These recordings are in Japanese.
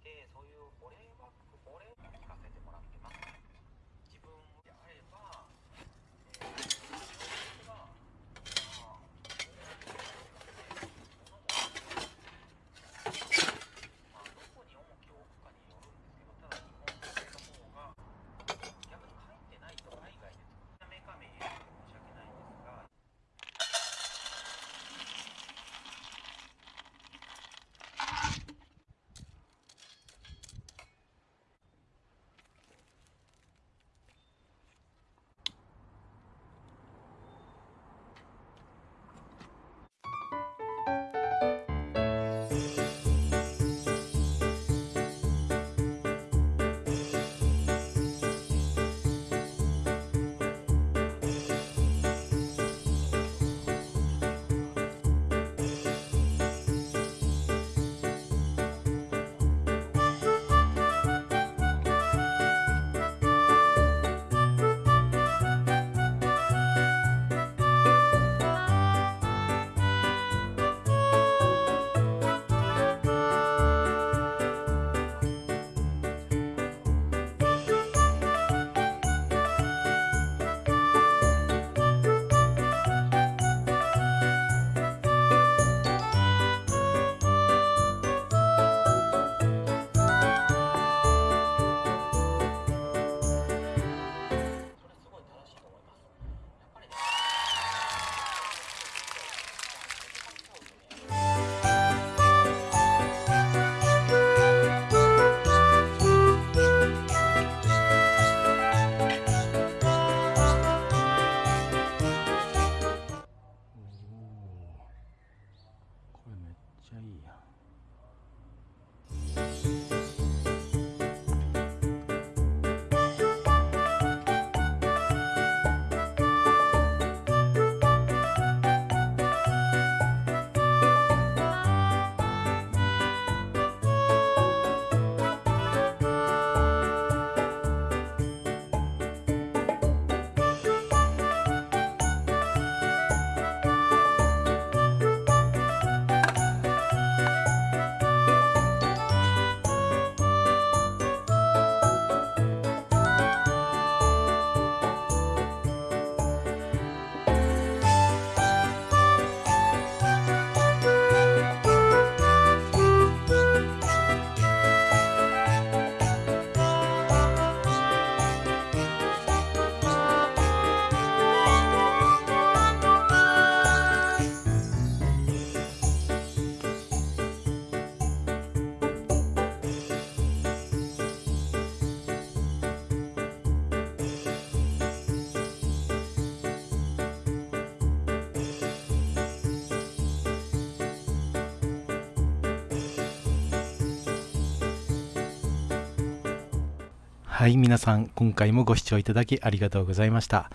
てそういうお礼をはい皆さん今回もご視聴いただきありがとうございました、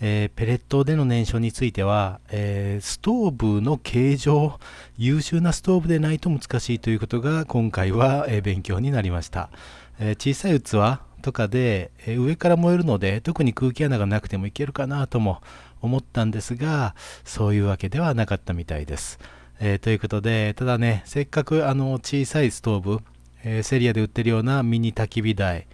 えーペレットでの燃焼については、えーストーブの形状優秀なストーブでないと難しいということが今回は、えー勉強になりました、え小さい器とかで、え上から燃えるので特に空気穴がなくてもいけるかなとも思ったんですがそういうわけではなかったみたいです、えということでただねせっかくあの小さいストーブ、えセリアで売ってるようなミニ焚き火台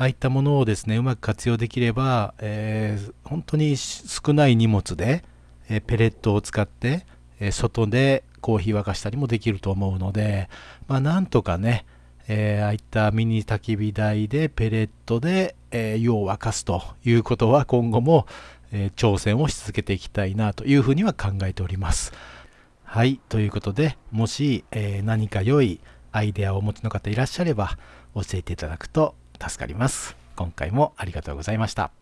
ああいったものをですねうまく活用できれば、えー本当に少ない荷物で、えーペレットを使って、えー外でコーヒー沸かしたりもできると思うので、まあ、なんとかね、えああいったミニ焚き火台でペレットで、えー湯を沸かすということは今後も、え挑戦をし続けていきたいなというふうには考えております。はい、ということで、もし、え何か良いアイデアをお持ちの方いらっしゃれば教えていただくと助かります。今回もありがとうございました。「